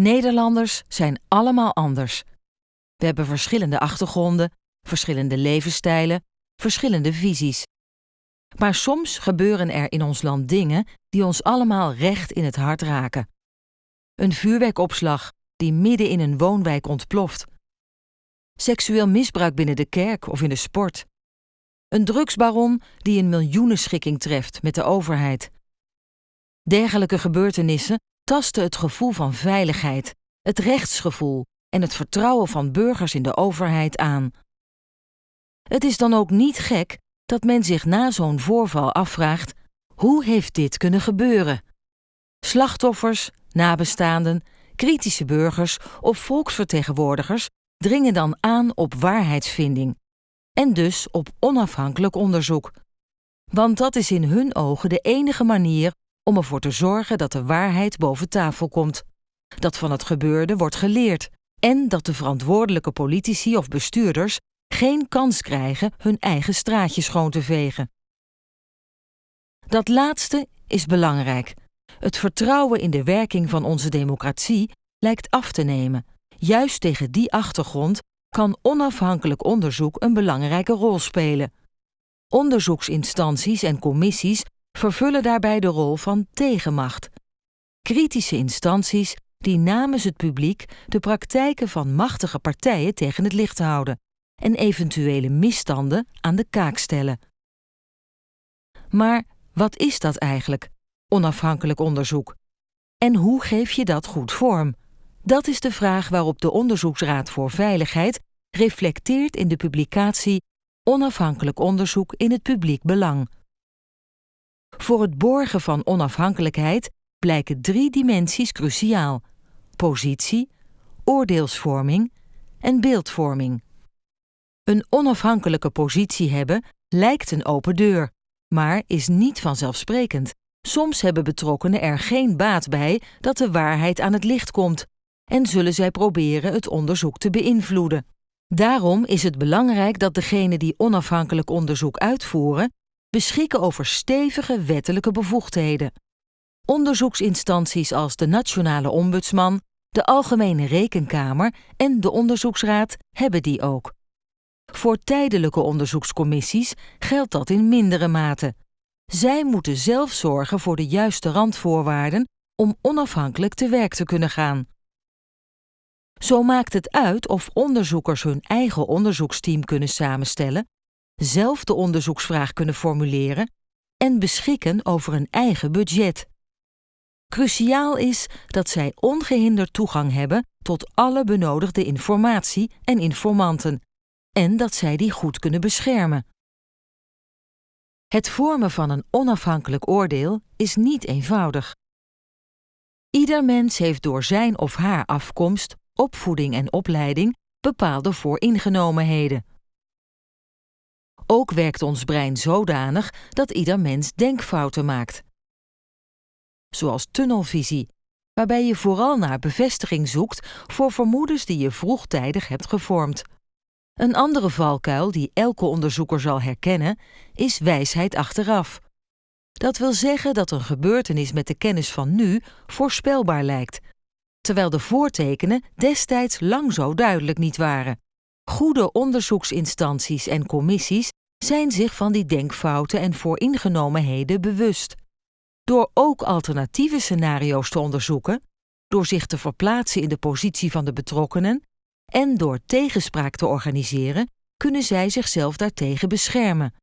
Nederlanders zijn allemaal anders. We hebben verschillende achtergronden, verschillende levensstijlen, verschillende visies. Maar soms gebeuren er in ons land dingen die ons allemaal recht in het hart raken. Een vuurwerkopslag die midden in een woonwijk ontploft. Seksueel misbruik binnen de kerk of in de sport. Een drugsbaron die een miljoenenschikking treft met de overheid. Dergelijke gebeurtenissen tasten het gevoel van veiligheid, het rechtsgevoel en het vertrouwen van burgers in de overheid aan. Het is dan ook niet gek dat men zich na zo'n voorval afvraagt: hoe heeft dit kunnen gebeuren? Slachtoffers, nabestaanden, kritische burgers of volksvertegenwoordigers dringen dan aan op waarheidsvinding en dus op onafhankelijk onderzoek. Want dat is in hun ogen de enige manier om ervoor te zorgen dat de waarheid boven tafel komt, dat van het gebeurde wordt geleerd en dat de verantwoordelijke politici of bestuurders geen kans krijgen hun eigen straatje schoon te vegen. Dat laatste is belangrijk. Het vertrouwen in de werking van onze democratie lijkt af te nemen. Juist tegen die achtergrond kan onafhankelijk onderzoek een belangrijke rol spelen. Onderzoeksinstanties en commissies vervullen daarbij de rol van tegenmacht. Kritische instanties die namens het publiek de praktijken van machtige partijen tegen het licht houden en eventuele misstanden aan de kaak stellen. Maar wat is dat eigenlijk, onafhankelijk onderzoek? En hoe geef je dat goed vorm? Dat is de vraag waarop de Onderzoeksraad voor Veiligheid reflecteert in de publicatie Onafhankelijk onderzoek in het publiek belang. Voor het borgen van onafhankelijkheid blijken drie dimensies cruciaal: positie, oordeelsvorming en beeldvorming. Een onafhankelijke positie hebben lijkt een open deur, maar is niet vanzelfsprekend. Soms hebben betrokkenen er geen baat bij dat de waarheid aan het licht komt en zullen zij proberen het onderzoek te beïnvloeden. Daarom is het belangrijk dat degenen die onafhankelijk onderzoek uitvoeren beschikken over stevige wettelijke bevoegdheden. Onderzoeksinstanties als de Nationale Ombudsman, de Algemene Rekenkamer en de Onderzoeksraad hebben die ook. Voor tijdelijke onderzoekscommissies geldt dat in mindere mate. Zij moeten zelf zorgen voor de juiste randvoorwaarden om onafhankelijk te werk te kunnen gaan. Zo maakt het uit of onderzoekers hun eigen onderzoeksteam kunnen samenstellen, zelf de onderzoeksvraag kunnen formuleren en beschikken over een eigen budget. Cruciaal is dat zij ongehinderd toegang hebben tot alle benodigde informatie en informanten en dat zij die goed kunnen beschermen. Het vormen van een onafhankelijk oordeel is niet eenvoudig. Ieder mens heeft door zijn of haar afkomst, opvoeding en opleiding bepaalde vooringenomenheden. Ook werkt ons brein zodanig dat ieder mens denkfouten maakt. Zoals tunnelvisie, waarbij je vooral naar bevestiging zoekt voor vermoedens die je vroegtijdig hebt gevormd. Een andere valkuil die elke onderzoeker zal herkennen, is wijsheid achteraf. Dat wil zeggen dat een gebeurtenis met de kennis van nu voorspelbaar lijkt, terwijl de voortekenen destijds lang zo duidelijk niet waren. Goede onderzoeksinstanties en commissies zijn zich van die denkfouten en vooringenomenheden bewust. Door ook alternatieve scenario's te onderzoeken, door zich te verplaatsen in de positie van de betrokkenen en door tegenspraak te organiseren, kunnen zij zichzelf daartegen beschermen.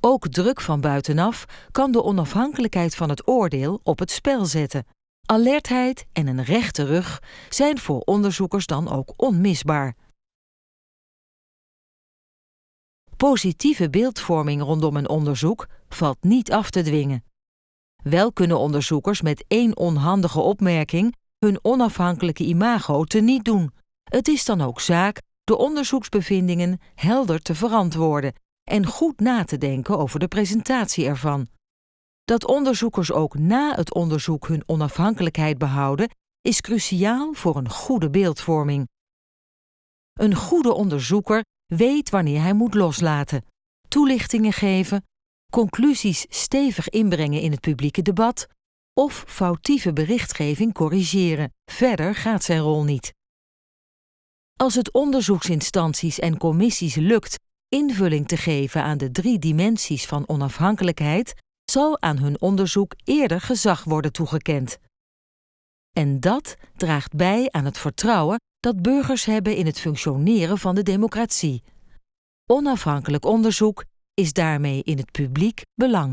Ook druk van buitenaf kan de onafhankelijkheid van het oordeel op het spel zetten. Alertheid en een rechte rug zijn voor onderzoekers dan ook onmisbaar. Positieve beeldvorming rondom een onderzoek valt niet af te dwingen. Wel kunnen onderzoekers met één onhandige opmerking hun onafhankelijke imago teniet doen. Het is dan ook zaak de onderzoeksbevindingen helder te verantwoorden en goed na te denken over de presentatie ervan. Dat onderzoekers ook na het onderzoek hun onafhankelijkheid behouden, is cruciaal voor een goede beeldvorming. Een goede onderzoeker weet wanneer hij moet loslaten, toelichtingen geven, conclusies stevig inbrengen in het publieke debat of foutieve berichtgeving corrigeren. Verder gaat zijn rol niet. Als het onderzoeksinstanties en commissies lukt invulling te geven aan de drie dimensies van onafhankelijkheid, zal aan hun onderzoek eerder gezag worden toegekend. En dat draagt bij aan het vertrouwen dat burgers hebben in het functioneren van de democratie. Onafhankelijk onderzoek is daarmee in het publiek belang.